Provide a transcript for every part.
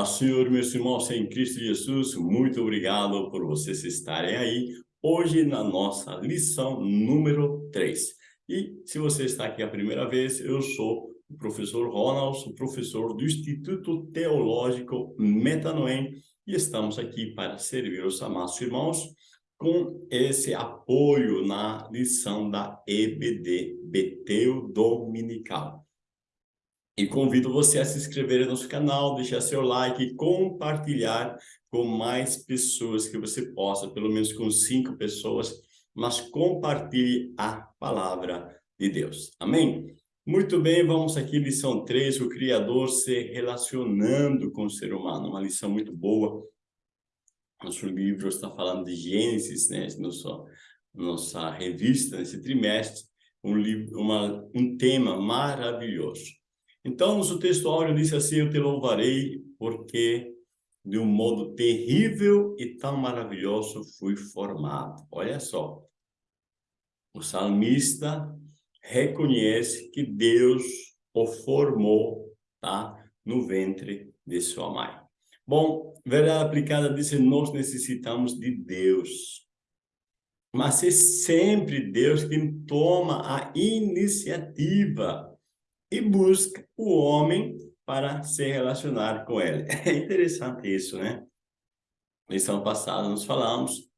Paz, Senhor, meus irmãos em Cristo Jesus, muito obrigado por vocês estarem aí hoje na nossa lição número 3. E se você está aqui a primeira vez, eu sou o professor Ronald, professor do Instituto Teológico Metanoem, e estamos aqui para servir os amados irmãos com esse apoio na lição da EBD, Beteu Dominical. E convido você a se inscrever no nosso canal, deixar seu like e compartilhar com mais pessoas que você possa, pelo menos com cinco pessoas, mas compartilhe a palavra de Deus. Amém? Muito bem, vamos aqui, lição 3, o Criador se relacionando com o ser humano. Uma lição muito boa. Nosso livro está falando de Gênesis, né? Nossa, nossa revista, nesse trimestre, um, livro, uma, um tema maravilhoso. Então, o texto áureo diz assim, eu te louvarei porque de um modo terrível e tão maravilhoso fui formado. Olha só, o salmista reconhece que Deus o formou tá? no ventre de sua mãe. Bom, verdade aplicada diz nós necessitamos de Deus. Mas é sempre Deus quem toma a iniciativa e busca o homem para se relacionar com ele. É interessante isso, né? Lição passada nós falamos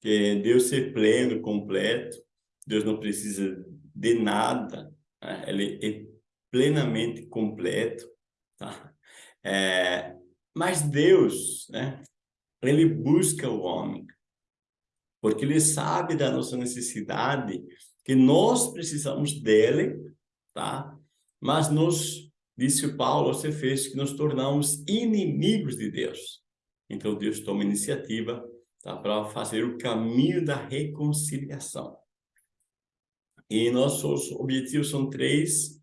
que Deus é pleno, completo, Deus não precisa de nada, né? ele é plenamente completo, tá? É, mas Deus, né? Ele busca o homem, porque ele sabe da nossa necessidade, que nós precisamos dele, tá? Mas nos, disse Paulo aos Efésios, que nos tornamos inimigos de Deus. Então Deus toma iniciativa tá, para fazer o caminho da reconciliação. E nossos objetivos são três.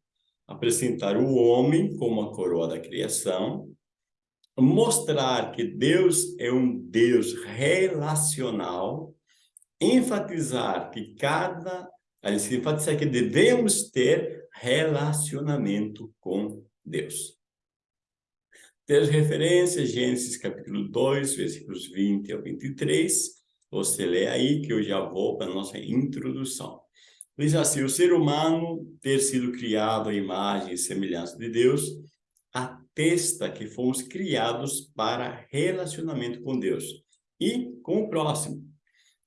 Apresentar o homem como a coroa da criação, mostrar que Deus é um Deus relacional, enfatizar que cada, enfatizar que devemos ter relacionamento com Deus. Ter referências, Gênesis capítulo 2, versículos 20 ao 23. Você lê aí que eu já vou para a nossa introdução. Diz assim, o ser humano ter sido criado à imagem e semelhança de Deus atesta que fomos criados para relacionamento com Deus e com o próximo.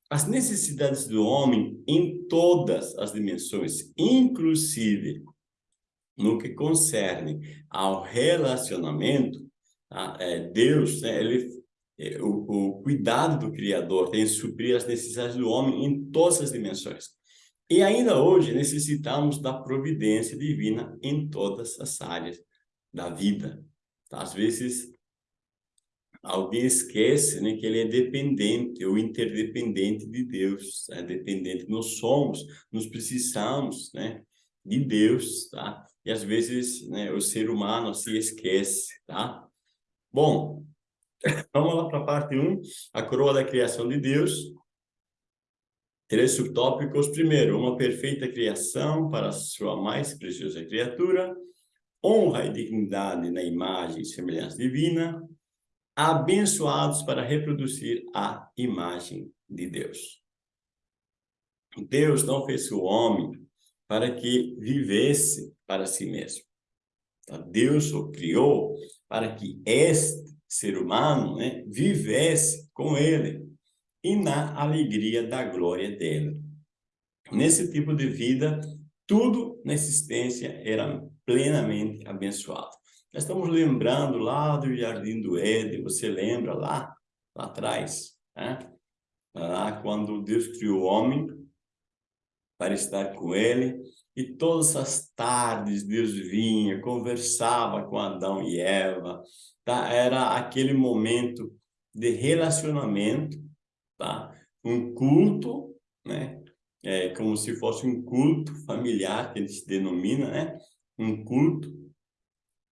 As necessidades do homem em todas as dimensões, inclusive no que concerne ao relacionamento, tá? é, Deus, né, ele, é, o, o cuidado do Criador tem suprir as necessidades do homem em todas as dimensões. E ainda hoje necessitamos da providência divina em todas as áreas da vida. Tá? Às vezes alguém esquece né, que ele é dependente ou interdependente de Deus, é dependente. Nós somos, nós precisamos né, de Deus, tá? E às vezes né, o ser humano se esquece, tá? Bom, vamos lá para a parte 1, a coroa da criação de Deus. Três subtópicos. Primeiro, uma perfeita criação para sua mais preciosa criatura. Honra e dignidade na imagem e semelhança divina abençoados para reproduzir a imagem de Deus. Deus não fez o homem para que vivesse para si mesmo. Tá? Deus o criou para que este ser humano né, vivesse com ele e na alegria da glória dele. Nesse tipo de vida, tudo na existência era plenamente abençoado. Nós estamos lembrando lá do Jardim do Éden, você lembra lá, lá atrás, né? lá quando Deus criou o homem para estar com ele, e todas as tardes Deus vinha, conversava com Adão e Eva, tá? era aquele momento de relacionamento, tá? um culto, né? É como se fosse um culto familiar, que a gente denomina, né? um culto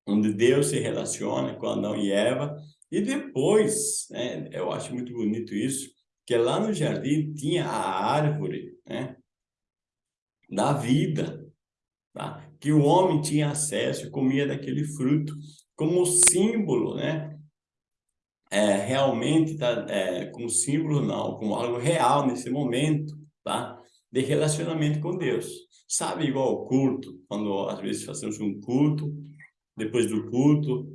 onde Deus se relaciona com Adão e Eva, e depois, né, eu acho muito bonito isso, que lá no jardim tinha a árvore né, da vida, tá? que o homem tinha acesso, comia daquele fruto, como símbolo né, é, realmente tá, é, como símbolo, não, como algo real nesse momento, tá? De relacionamento com Deus. Sabe, igual o culto, quando às vezes fazemos um culto, depois do culto,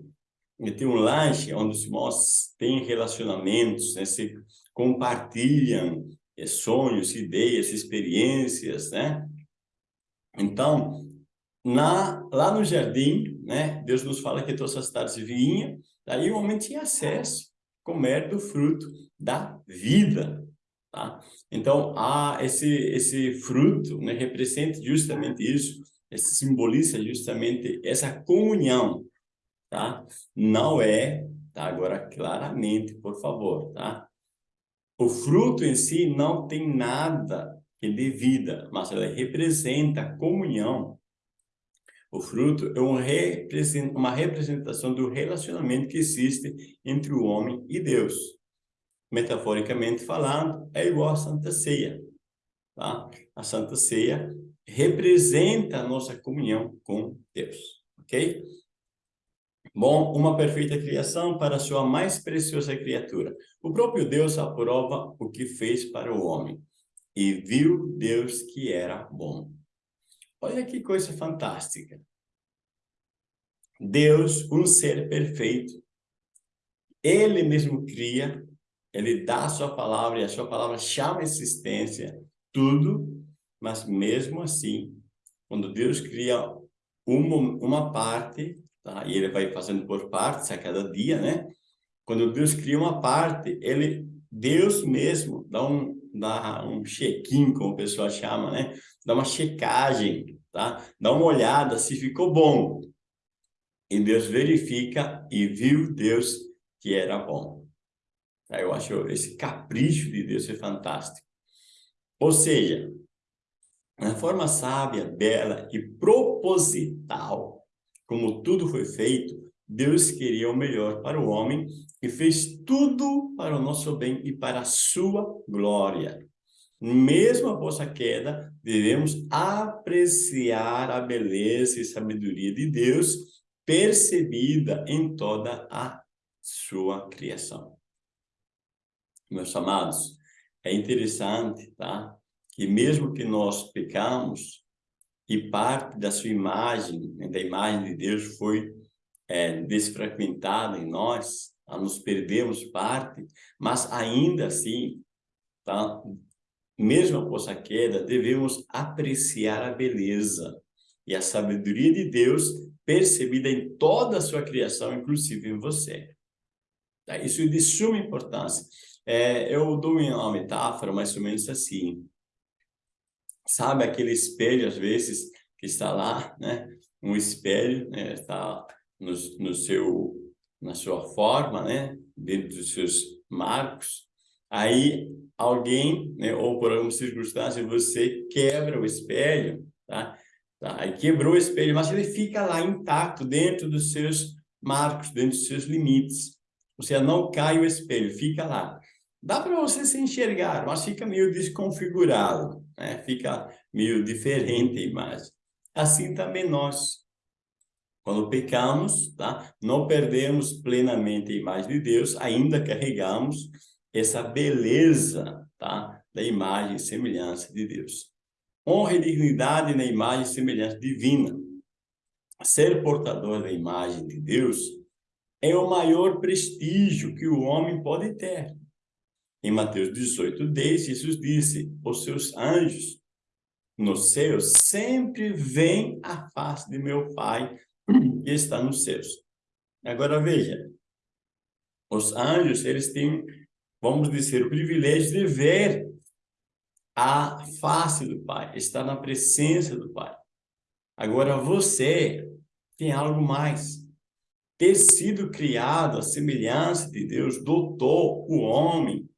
tem um lanche onde os irmãos têm relacionamentos, né? se compartilham é, sonhos, ideias, experiências, né? Então, na, lá no jardim, né, Deus nos fala que todas as tardes vinha, daí o homem tinha acesso comer do fruto da vida, tá? Então, há esse, esse fruto, né, representa justamente isso, simboliza justamente essa comunhão, tá? Não é, tá? Agora, claramente, por favor, tá? O fruto em si não tem nada que dê vida, mas ela representa a comunhão. O fruto é um uma representação do relacionamento que existe entre o homem e Deus. Metaforicamente falando, é igual à Santa Ceia. Tá? A Santa Ceia representa a nossa comunhão com Deus, ok? Bom, uma perfeita criação para sua mais preciosa criatura. O próprio Deus aprova o que fez para o homem. E viu Deus que era bom. Olha que coisa fantástica. Deus, um ser perfeito, ele mesmo cria, ele dá a sua palavra, e a sua palavra chama a existência, tudo, mas mesmo assim, quando Deus cria uma, uma parte, tá? e ele vai fazendo por partes a cada dia, né? Quando Deus cria uma parte, ele, Deus mesmo dá um, dá um check-in, como o pessoal chama, né? Dá uma checagem, tá? Dá uma olhada se ficou bom. E Deus verifica e viu Deus que era bom. Tá? Eu acho esse capricho de Deus é fantástico. Ou seja, na forma sábia, bela e proposital, como tudo foi feito, Deus queria o melhor para o homem e fez tudo para o nosso bem e para a sua glória. Mesmo após a queda, devemos apreciar a beleza e sabedoria de Deus percebida em toda a sua criação. Meus amados, é interessante, tá? Que mesmo que nós pecamos e parte da sua imagem, né, da imagem de Deus foi é, desfragmentada em nós, a nos perdemos parte, mas ainda assim, tá? mesmo após a queda, devemos apreciar a beleza e a sabedoria de Deus percebida em toda a sua criação, inclusive em você. Tá? Isso é de suma importância. É, eu dou uma metáfora mais ou menos assim. Sabe aquele espelho, às vezes, que está lá, né? Um espelho, né? Está no, no seu, na sua forma, né? Dentro dos seus marcos. Aí alguém, né? ou por alguma circunstância, você quebra o espelho, tá? tá? Aí quebrou o espelho, mas ele fica lá intacto dentro dos seus marcos, dentro dos seus limites. Ou seja, não cai o espelho, fica lá. Dá para você se enxergar, mas fica meio desconfigurado, né? fica meio diferente a imagem. Assim também nós. Quando pecamos, tá? não perdemos plenamente a imagem de Deus, ainda carregamos essa beleza tá? da imagem e semelhança de Deus. Honra e dignidade na imagem e semelhança divina. Ser portador da imagem de Deus é o maior prestígio que o homem pode ter. Em Mateus 18, 10, Jesus disse, os seus anjos nos céus sempre veem a face de meu Pai que está nos céus. Agora veja, os anjos, eles têm, vamos dizer, o privilégio de ver a face do Pai, estar na presença do Pai. Agora você tem algo mais. Ter sido criado à semelhança de Deus dotou o homem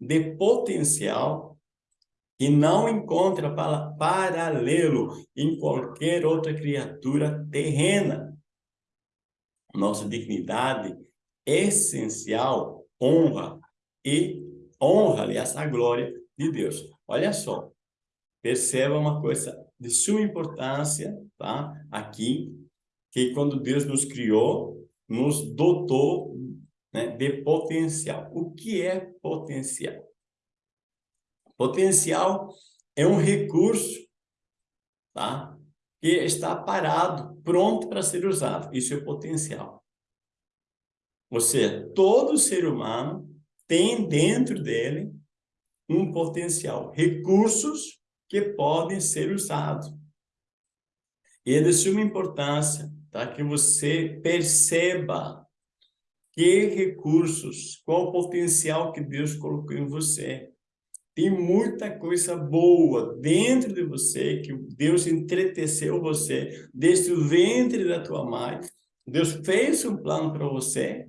de potencial que não encontra paralelo em qualquer outra criatura terrena. Nossa dignidade essencial honra e honra, aliás, a glória de Deus. Olha só, perceba uma coisa de suma importância, tá? Aqui, que quando Deus nos criou, nos dotou né, de potencial. O que é potencial? Potencial é um recurso tá, que está parado, pronto para ser usado. Isso é potencial. Ou seja, todo ser humano tem dentro dele um potencial, recursos que podem ser usados. E é de suma importância tá? que você perceba que recursos, qual o potencial que Deus colocou em você. Tem muita coisa boa dentro de você, que Deus entreteceu você desde o ventre da tua mãe. Deus fez um plano para você,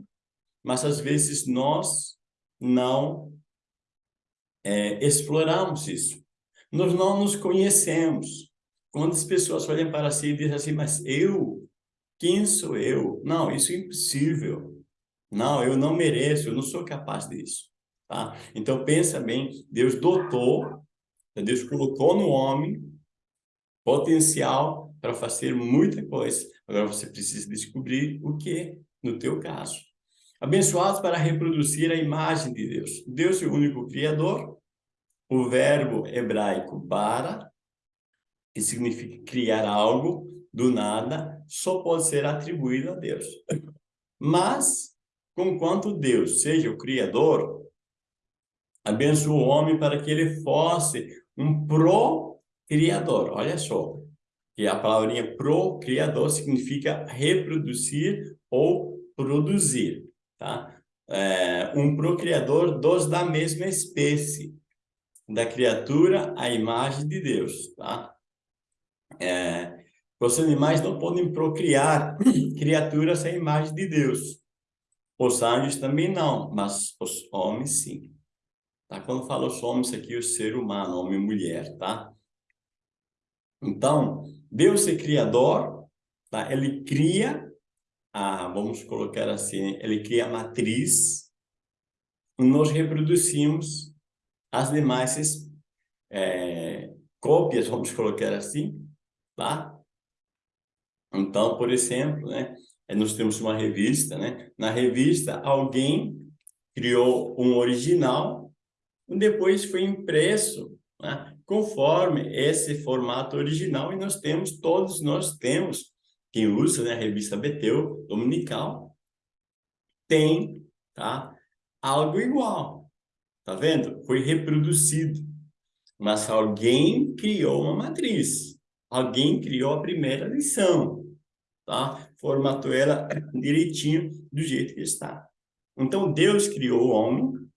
mas às vezes nós não é, exploramos isso. Nós não nos conhecemos. Quando as pessoas olham para si e dizem assim, mas eu? Quem sou eu? Não, isso é impossível. Não, eu não mereço, eu não sou capaz disso. Tá? Então, pensa bem, Deus dotou, Deus colocou no homem potencial para fazer muita coisa. Agora você precisa descobrir o que no teu caso. Abençoados para reproduzir a imagem de Deus. Deus é o único Criador. O verbo hebraico bara, que significa criar algo do nada, só pode ser atribuído a Deus. Mas, conquanto Deus seja o Criador, abençoa o homem para que ele fosse um pro-criador. Olha só, que a palavrinha pro-criador significa reproduzir ou produzir, tá? É, um procriador dos da mesma espécie, da criatura à imagem de Deus, tá? É, os animais não podem procriar criaturas à imagem de Deus. Os anjos também não, mas os homens sim. Tá? Quando falo os homens aqui, o ser humano, homem e mulher, tá? Então, Deus é criador, tá? Ele cria, a, vamos colocar assim, ele cria a matriz, nós reproduzimos as demais é, cópias, vamos colocar assim, tá? Então, por exemplo, né, nós temos uma revista, né? Na revista, alguém criou um original depois foi impresso né, conforme esse formato original e nós temos, todos nós temos, quem usa né, a revista Beteu, dominical, tem tá, algo igual, tá vendo? Foi reproduzido, mas alguém criou uma matriz, alguém criou a primeira lição, tá? Formatou ela direitinho do jeito que está. Então, Deus criou o homem,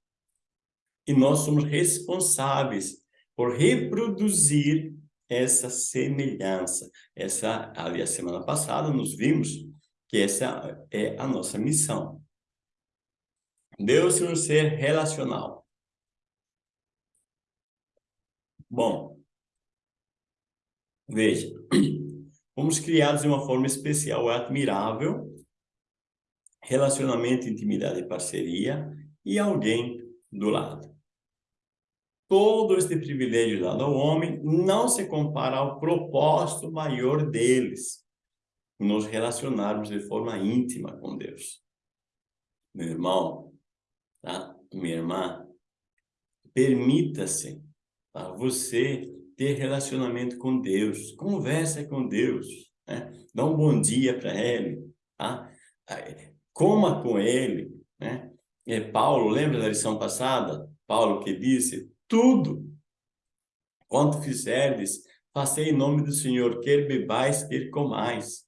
e nós somos responsáveis por reproduzir essa semelhança. Essa, ali a semana passada, nós vimos que essa é a nossa missão. Deus é um ser relacional. Bom, veja, fomos criados de uma forma especial, admirável, relacionamento, intimidade e parceria, e alguém do lado todo este privilégio dado ao homem não se compara ao propósito maior deles, nos relacionarmos de forma íntima com Deus. Meu irmão, tá? minha irmã, permita-se tá? você ter relacionamento com Deus, conversa com Deus, né? dá um bom dia para Ele, tá? coma com Ele. Né? É, Paulo, lembra da lição passada? Paulo que disse, tudo. Quanto fizerdes, façei em nome do Senhor, quer bebais, quer comais.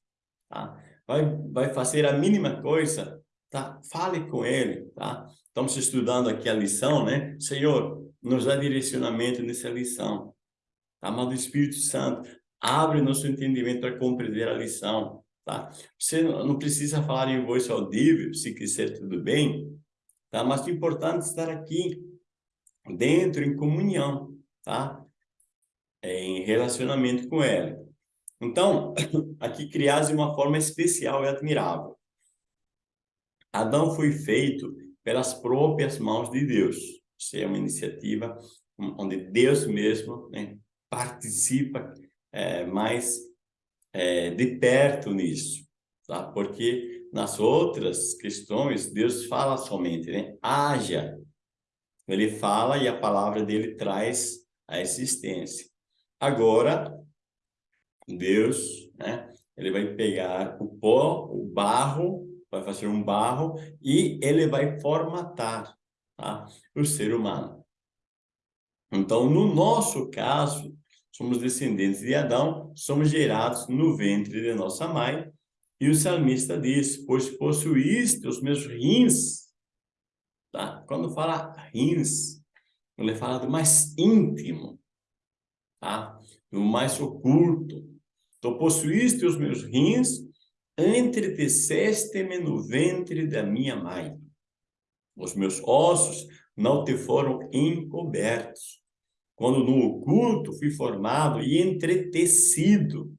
Tá? Vai, vai fazer a mínima coisa, tá? Fale com ele, tá? Estamos estudando aqui a lição, né? Senhor, nos dá direcionamento nessa lição. Amado Espírito Santo, abre nosso entendimento para compreender a lição, tá? Você não precisa falar em voz audível, se quiser tudo bem, tá? Mas o importante é estar aqui, dentro em comunhão, tá? É, em relacionamento com ela. Então, aqui criados de uma forma especial e admirável. Adão foi feito pelas próprias mãos de Deus. Isso é uma iniciativa onde Deus mesmo né, participa é, mais é, de perto nisso, tá? Porque nas outras questões, Deus fala somente, né? Haja. Ele fala e a palavra dele traz a existência. Agora, Deus, né? Ele vai pegar o pó, o barro, vai fazer um barro e ele vai formatar tá? o ser humano. Então, no nosso caso, somos descendentes de Adão, somos gerados no ventre de nossa mãe, e o salmista diz, pois possuíste os meus rins. Tá? Quando fala rins, ele fala do mais íntimo, tá? do mais oculto. Então, possuíste os meus rins, entreteceste-me no ventre da minha mãe. Os meus ossos não te foram encobertos. Quando no oculto fui formado e entretecido,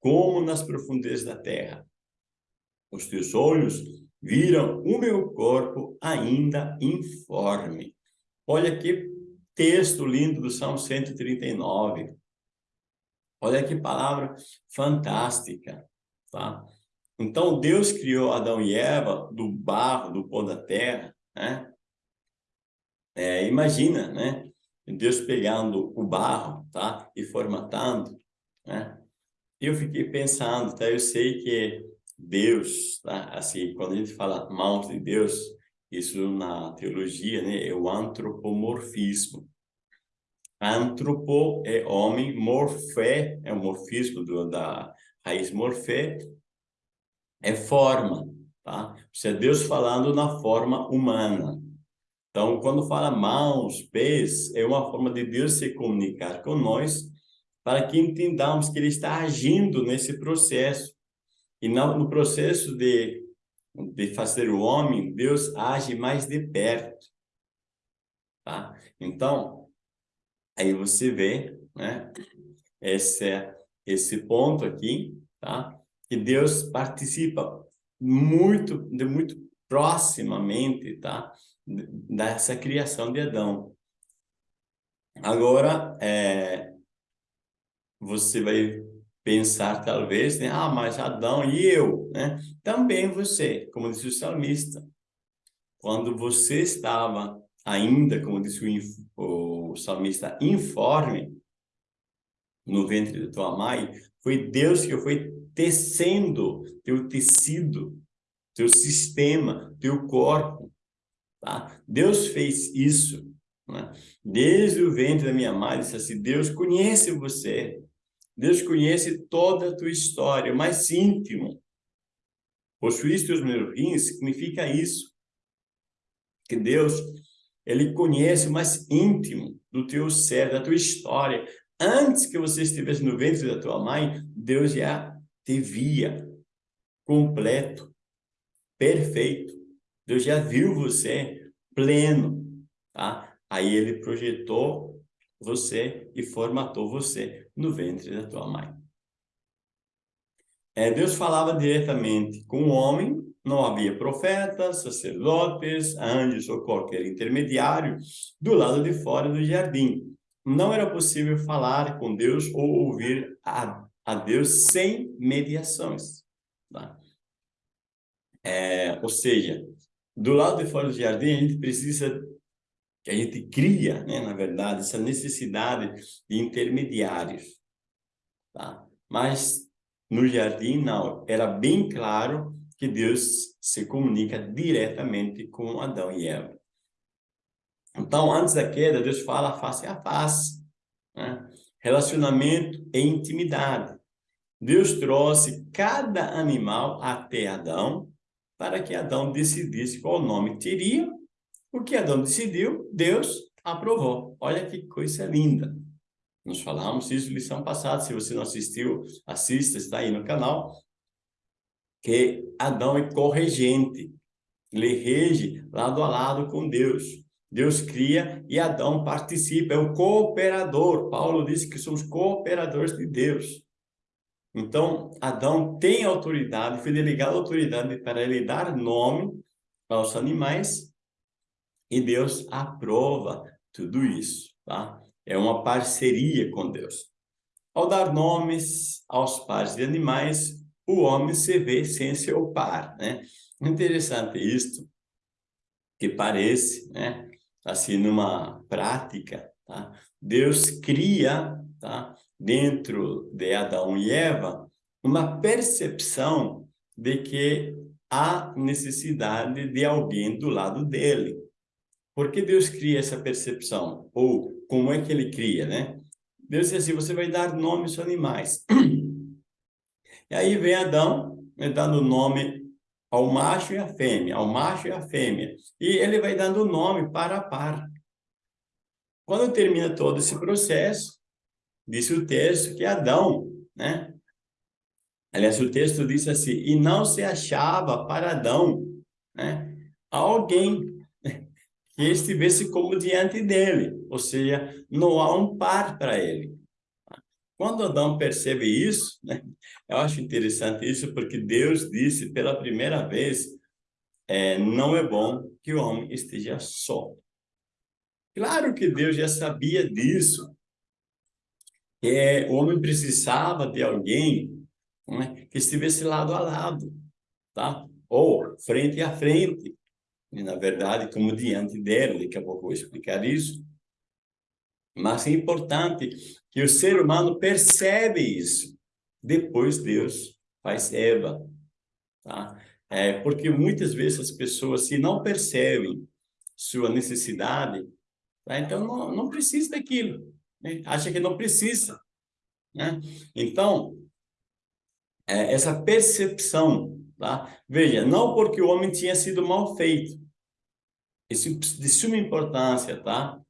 como nas profundezas da terra. Os teus olhos viram o meu corpo ainda informe. Olha que texto lindo do Salmo 139. Olha que palavra fantástica, tá? Então, Deus criou Adão e Eva do barro, do pó da terra, né? É, imagina, né? Deus pegando o barro, tá? E formatando, né? eu fiquei pensando, tá? Eu sei que Deus, tá? Assim, quando a gente fala mãos de Deus, isso na teologia, né? É o antropomorfismo. Antropo é homem, morfé é o morfismo do, da raiz morfé, é forma, tá? Isso é Deus falando na forma humana. Então, quando fala mãos, pés, é uma forma de Deus se comunicar com nós para que entendamos que ele está agindo nesse processo. E no processo de, de fazer o homem, Deus age mais de perto. Tá? Então, aí você vê, né? Esse, esse ponto aqui, tá? Que Deus participa muito, de muito proximamente, tá? Dessa criação de Adão. Agora, é, você vai pensar talvez, né? ah, mas Adão e eu, né? Também você, como disse o salmista, quando você estava ainda, como disse o, o salmista, informe no ventre da tua mãe, foi Deus que foi tecendo teu tecido, teu sistema, teu corpo, tá? Deus fez isso, né? Desde o ventre da minha mãe, assim, Deus conhece você, Deus conhece toda a tua história, mais íntimo. Possuíste os meus significa isso. Que Deus, Ele conhece o mais íntimo do teu ser, da tua história. Antes que você estivesse no ventre da tua mãe, Deus já te via completo, perfeito. Deus já viu você pleno, tá? Aí Ele projetou você e formatou você no ventre da tua mãe. É, Deus falava diretamente com o homem, não havia profetas, sacerdotes, anjos ou qualquer intermediário do lado de fora do jardim. Não era possível falar com Deus ou ouvir a, a Deus sem mediações. Tá? É, ou seja, do lado de fora do jardim, a gente precisa que a gente cria, né, na verdade, essa necessidade de intermediários. Tá? Mas no jardim, não. Era bem claro que Deus se comunica diretamente com Adão e Eva. Então, antes da queda, Deus fala face a face. Né? Relacionamento e intimidade. Deus trouxe cada animal até Adão para que Adão decidisse qual nome teria o que Adão decidiu, Deus aprovou. Olha que coisa linda. Nós falamos isso lição passada. Se você não assistiu, assista, está aí no canal. Que Adão é corregente. Ele rege lado a lado com Deus. Deus cria e Adão participa, é o cooperador. Paulo disse que somos cooperadores de Deus. Então, Adão tem autoridade, foi delegado autoridade para ele dar nome aos animais e Deus aprova tudo isso, tá? É uma parceria com Deus. Ao dar nomes aos pares de animais, o homem se vê sem seu par, né? Interessante isto, que parece, né? Assim, numa prática, tá? Deus cria, tá? Dentro de Adão e Eva, uma percepção de que há necessidade de alguém do lado dele. Por que Deus cria essa percepção? Ou como é que ele cria, né? Deus diz assim, você vai dar nomes aos animais. E aí vem Adão, né, dando nome ao macho e à fêmea, ao macho e à fêmea. E ele vai dando nome para a par. Quando termina todo esse processo, disse o texto que Adão, né? Aliás, o texto diz assim, e não se achava para Adão, né? Alguém que estivesse como diante dele, ou seja, não há um par para ele. Quando Adão percebe isso, né, eu acho interessante isso, porque Deus disse pela primeira vez, é, não é bom que o homem esteja só. Claro que Deus já sabia disso, é, o homem precisava de alguém né, que estivesse lado a lado, tá? ou frente a frente, e, na verdade, como diante dele, daqui a pouco eu vou explicar isso. Mas é importante que o ser humano percebe isso. Depois Deus faz Eva. Tá? É, porque muitas vezes as pessoas, se não percebem sua necessidade, tá? então não, não precisa daquilo. Né? Acha que não precisa. Né? Então, é, essa percepção, tá? veja, não porque o homem tinha sido mal feito, isso de suma importância, tá?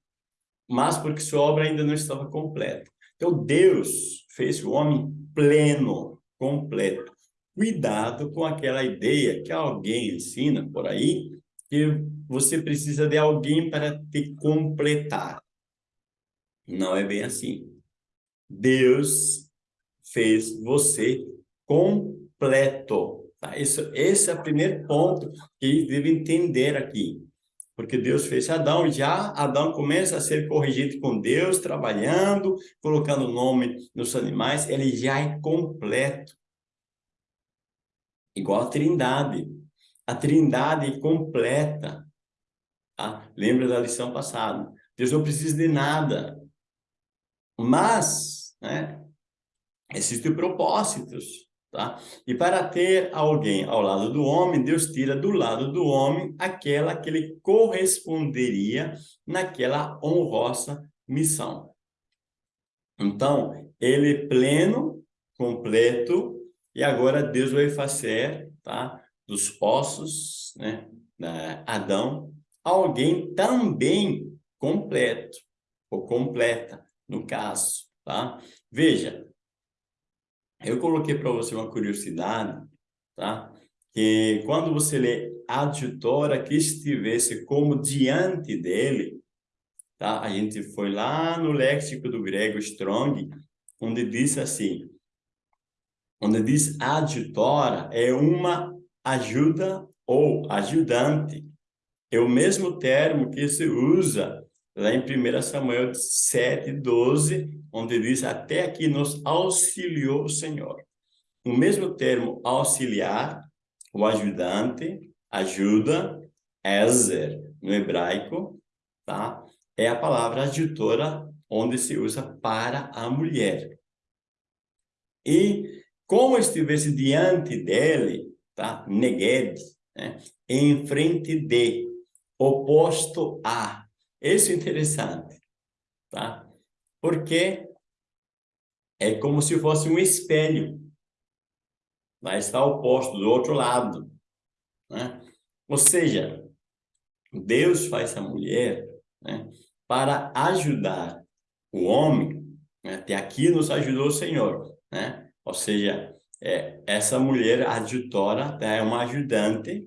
Mas porque sua obra ainda não estava completa. Então, Deus fez o homem pleno, completo. Cuidado com aquela ideia que alguém ensina por aí, que você precisa de alguém para te completar. Não é bem assim. Deus fez você completo. Tá? Isso, esse é o primeiro ponto que deve entender aqui porque Deus fez Adão, já Adão começa a ser corrigido com Deus, trabalhando, colocando nome nos animais, ele já é completo. Igual a trindade. A trindade completa. Tá? Lembra da lição passada. Deus não precisa de nada. Mas, né, existem propósitos. Tá? E para ter alguém ao lado do homem, Deus tira do lado do homem aquela que ele corresponderia naquela honrosa missão. Então, ele é pleno, completo, e agora Deus vai fazer, tá? Dos poços, né? Adão, alguém também completo, ou completa, no caso, tá? Veja, eu coloquei para você uma curiosidade, tá? Que quando você lê adjutora que estivesse como diante dele, tá? A gente foi lá no léxico do grego Strong, onde diz assim, onde diz adjutora é uma ajuda ou ajudante. É o mesmo termo que se usa lá em 1 Samuel 7, 12, onde diz, até aqui nos auxiliou o Senhor. O mesmo termo auxiliar, o ajudante, ajuda, Ezer, no hebraico, tá? É a palavra ajutora, onde se usa para a mulher. E como estivesse diante dele, tá? Neged, né? em frente de, oposto a. Isso é interessante, tá? porque é como se fosse um espelho. Lá está o posto do outro lado. Né? Ou seja, Deus faz a mulher né, para ajudar o homem. Né? Até aqui nos ajudou o Senhor. Né? Ou seja, é, essa mulher adjutora é uma ajudante,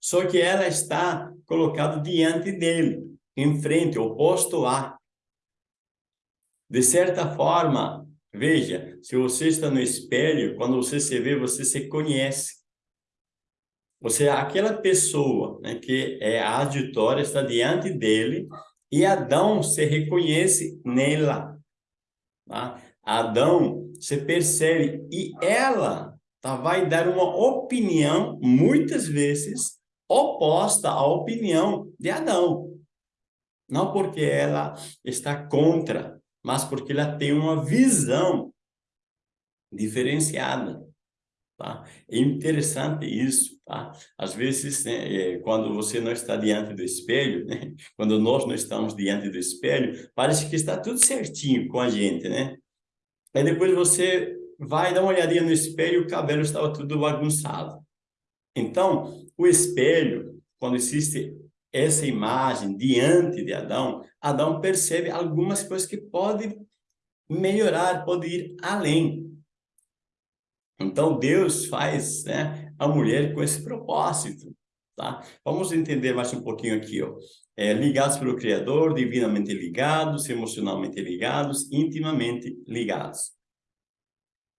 só que ela está colocada diante dele, em frente, oposto a. De certa forma, veja, se você está no espelho, quando você se vê, você se conhece. Você, aquela pessoa né, que é a auditória está diante dele e Adão se reconhece nela. Tá? Adão se percebe e ela tá? vai dar uma opinião, muitas vezes, oposta à opinião de Adão. Não porque ela está contra, mas porque ela tem uma visão diferenciada. Tá? É interessante isso, tá? Às vezes, né, é, quando você não está diante do espelho, né, quando nós não estamos diante do espelho, parece que está tudo certinho com a gente, né? Aí depois você vai dar uma olhadinha no espelho e o cabelo estava tudo bagunçado. Então, o espelho, quando existe essa imagem diante de Adão, Adão percebe algumas coisas que pode melhorar, pode ir além. Então, Deus faz né, a mulher com esse propósito. Tá? Vamos entender mais um pouquinho aqui. Ó. É, ligados pelo Criador, divinamente ligados, emocionalmente ligados, intimamente ligados.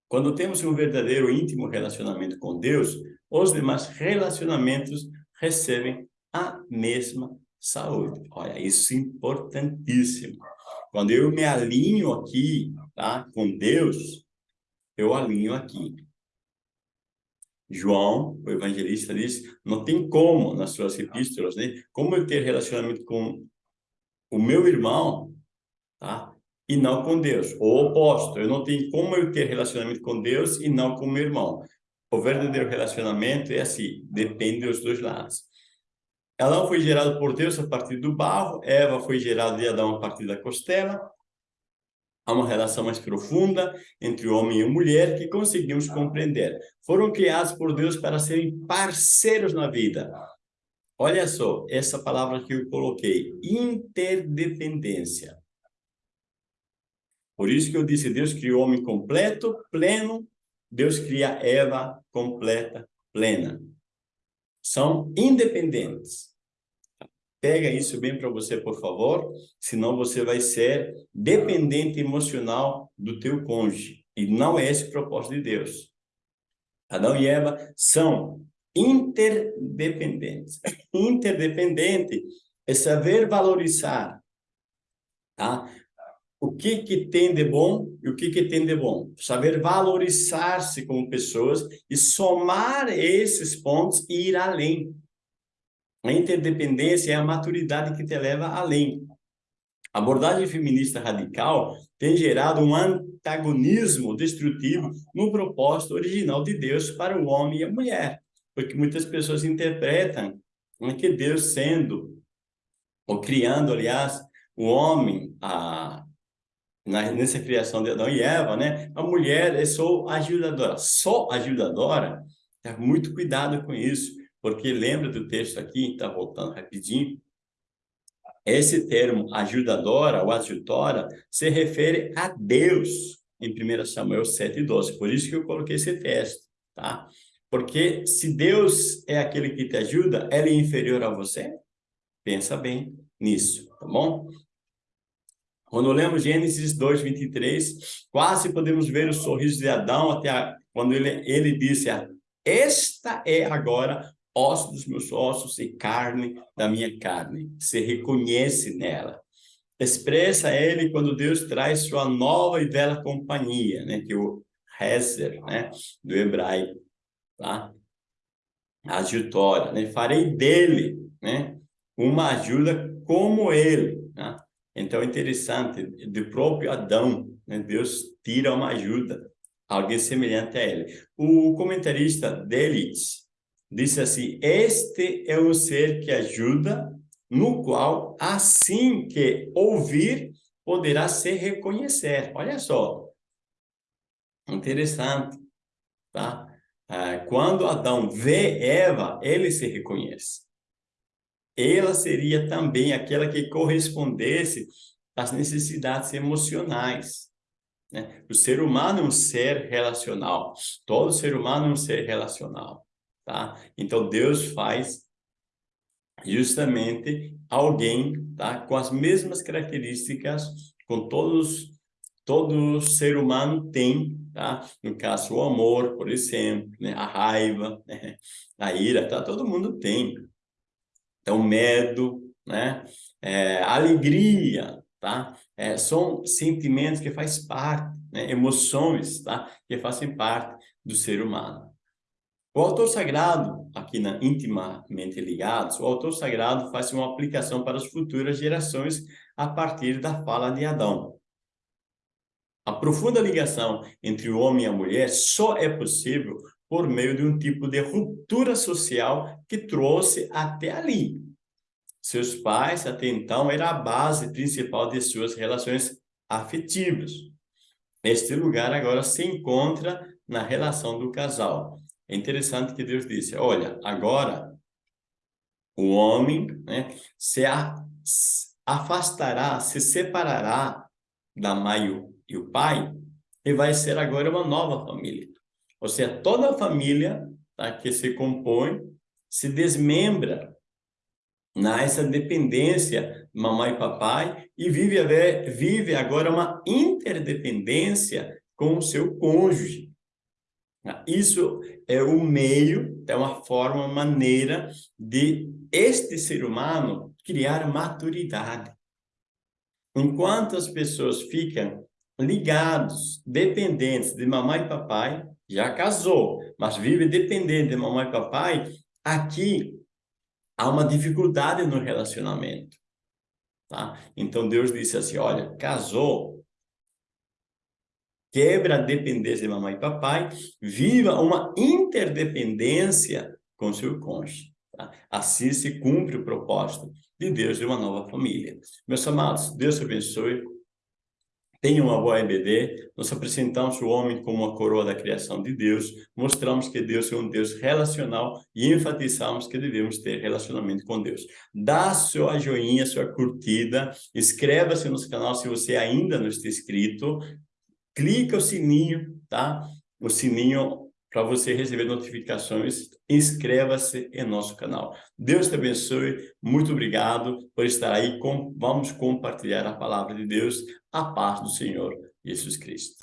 Quando temos um verdadeiro íntimo relacionamento com Deus, os demais relacionamentos recebem mesma saúde. Olha, isso é importantíssimo. Quando eu me alinho aqui tá, com Deus, eu alinho aqui. João, o evangelista, diz, não tem como, nas suas epístolas, né? Como eu ter relacionamento com o meu irmão, tá? E não com Deus. O oposto, eu não tenho como eu ter relacionamento com Deus e não com o meu irmão. O verdadeiro relacionamento é assim, depende dos dois lados. Adão foi gerado por Deus a partir do barro, Eva foi gerada de Adão a partir da costela, Há uma relação mais profunda entre o homem e a mulher que conseguimos compreender. Foram criados por Deus para serem parceiros na vida. Olha só, essa palavra que eu coloquei, interdependência. Por isso que eu disse, Deus criou o homem completo, pleno, Deus cria Eva completa, plena. São independentes. Pega isso bem para você, por favor, senão você vai ser dependente emocional do teu cônjuge. E não é esse o propósito de Deus. Adão e Eva são interdependentes. Interdependente é saber valorizar tá? O que, que tem de bom e o que, que tem de bom. Saber valorizar-se como pessoas e somar esses pontos e ir além. A interdependência é a maturidade que te leva além. A abordagem feminista radical tem gerado um antagonismo destrutivo no propósito original de Deus para o homem e a mulher. Porque muitas pessoas interpretam que Deus sendo, ou criando, aliás, o homem, a, nessa criação de Adão e Eva, né? A mulher é só ajudadora. Só ajudadora, tá? muito cuidado com isso porque lembra do texto aqui, está voltando rapidinho, esse termo ajudadora ou adjutora se refere a Deus em 1 Samuel 7,12. Por isso que eu coloquei esse texto, tá? Porque se Deus é aquele que te ajuda, ele é inferior a você? Pensa bem nisso, tá bom? Quando lemos Gênesis 2, 23, quase podemos ver o sorriso de Adão até a, quando ele, ele disse, esta é agora osso dos meus ossos e carne da minha carne. Se reconhece nela. Expressa ele quando Deus traz sua nova e bela companhia, né? Que é o Hezer, né? Do hebraico, tá? Ajutória, né? Farei dele, né? Uma ajuda como ele? Então, é interessante, do próprio Adão, né? Deus tira uma ajuda, alguém semelhante a ele. O comentarista Delitz, Disse assim, este é o ser que ajuda, no qual, assim que ouvir, poderá se reconhecer. Olha só, interessante, tá? Ah, quando Adão vê Eva, ele se reconhece. Ela seria também aquela que correspondesse às necessidades emocionais. Né? O ser humano é um ser relacional. Todo ser humano é um ser relacional tá? Então, Deus faz justamente alguém, tá? Com as mesmas características, com todos, todo ser humano tem, tá? No caso, o amor, por exemplo, né? A raiva, né? a ira, tá? Todo mundo tem. Então, medo, né? É, alegria, tá? É, são sentimentos que faz parte, né? emoções, tá? Que fazem parte do ser humano. O autor sagrado, aqui na Intimamente Ligados, o autor sagrado faz uma aplicação para as futuras gerações a partir da fala de Adão. A profunda ligação entre o homem e a mulher só é possível por meio de um tipo de ruptura social que trouxe até ali. Seus pais, até então, era a base principal de suas relações afetivas. Este lugar agora se encontra na relação do casal. É interessante que Deus disse, olha, agora o homem né, se afastará, se separará da mãe e o pai e vai ser agora uma nova família. Ou seja, toda a família tá, que se compõe se desmembra nessa dependência mamãe e papai e vive, vive agora uma interdependência com o seu cônjuge. Isso é o meio, é uma forma, uma maneira de este ser humano criar maturidade. Enquanto as pessoas ficam ligados, dependentes de mamãe e papai, já casou, mas vive dependente de mamãe e papai, aqui há uma dificuldade no relacionamento. Tá? Então Deus disse assim, olha, casou, quebra a dependência de mamãe e papai, viva uma interdependência com seu cônjuge. Tá? Assim se cumpre o propósito de Deus de uma nova família. Meus amados, Deus abençoe tem uma boa EBD, nós apresentamos o homem como a coroa da criação de Deus, mostramos que Deus é um Deus relacional e enfatizamos que devemos ter relacionamento com Deus. Dá sua joinha, sua curtida, inscreva-se no nosso canal se você ainda não está inscrito, clica o sininho, tá? O sininho para você receber notificações, inscreva-se em nosso canal. Deus te abençoe, muito obrigado por estar aí, com, vamos compartilhar a palavra de Deus, a paz do Senhor Jesus Cristo.